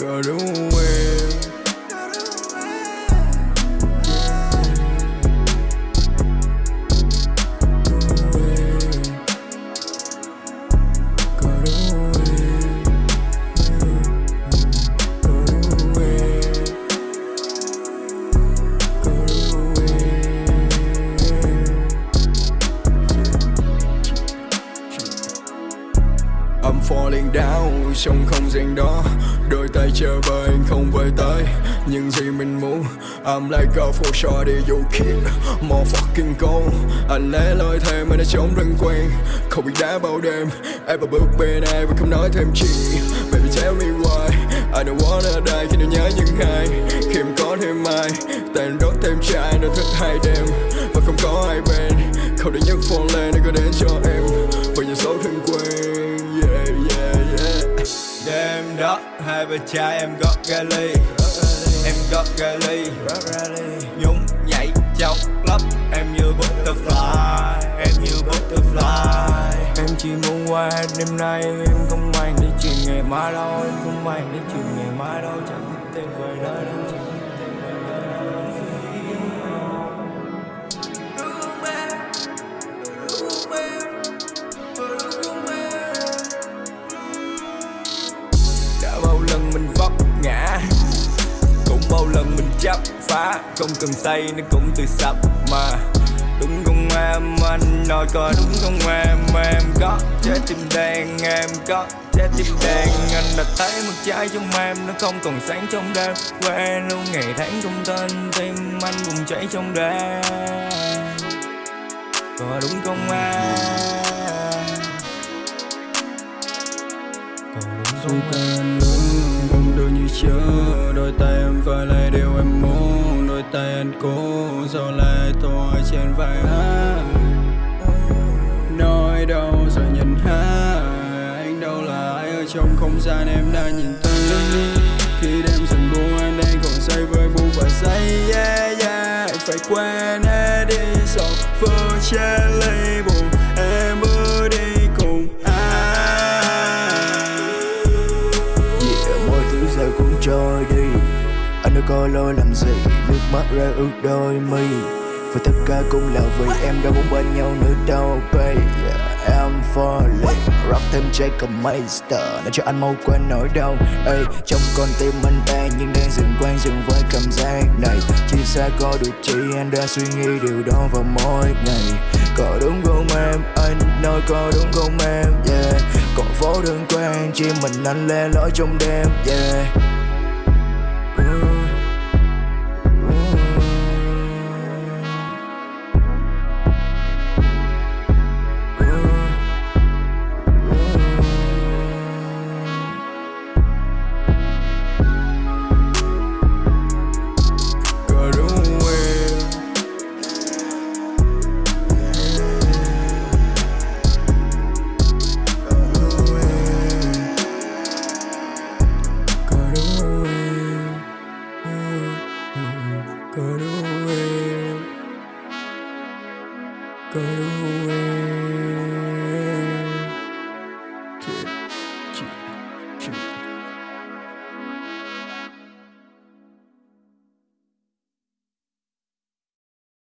Girl, don't é I'm falling down trong không gian đó. Đôi tay chờ vời anh không về tới Những gì mình muốn I'm like a for shorty you kid More fucking cold Anh lẽ loi thêm mà đã trống rừng quen. Không bị đá bao đêm Em vào bước bên ai và không nói thêm chi. Baby, tell me why. I don't wanna die, khi nó nhớ những hai Khi em có thêm ai Tàn đốt thêm trai nó thức hai đêm. Và không có ai bên. Không để nhất phone lên để có đến cho em. Và những số thương quen đó, hai bên cha em gót ga ly. Em gót ga ly. Nhún nhảy trong club Em như butterfly. Em như butterfly. Em chỉ muốn qua đêm nay, Em không mang đi chuyện ngày mai đâu. Em không mang đi chuyện ngày mai đâu, Chẳng biết tên quay đó đâu. Bao lần mình chấp phá Không cần say nó cũng tự sập mà. Đúng không em? Anh nói có đúng không em? Em có trái tim đen em có trái tim đen. Anh đã thấy một trái trong em nó không còn sáng trong đêm. Quen luôn ngày tháng không tên tim anh cùng cháy trong đêm. Có đúng không em? Có đúng không em Đôi tay em phải lấy điều em muốn. Đôi tay anh cố Sao lại thôi trên vai anh Nói đâu rồi nhìn ha Anh đâu là ai ở trong không gian em đã nhìn thấy. Khi đêm dần buông anh đang còn say với bu và say yeah yeah. Phải quên hết đi sau vỡ che lấy buồn Em bước đi cùng anh Yeah, mọi thứ giờ cũng trôi đi. Anh đâu có lỗi làm gì? Nước mắt rơi ướt đôi mi. Và tất cả cũng là vì em đã muốn bên nhau nữa đâu baby. Yeah, falling. Rock thêm Jacob Meister. Nói cho anh mau quên nỗi đau. Ê, Trong con tim anh tan Nhưng đang dừng quen dừng với cảm giác này. Chia xa có được chỉ anh đã suy nghĩ điều đó vào mỗi ngày. Có đúng không em? Anh nói có đúng không em? Yeah. Còn phố đơn quen Chỉ mình anh le lối trong đêm. Yeah. Got go away.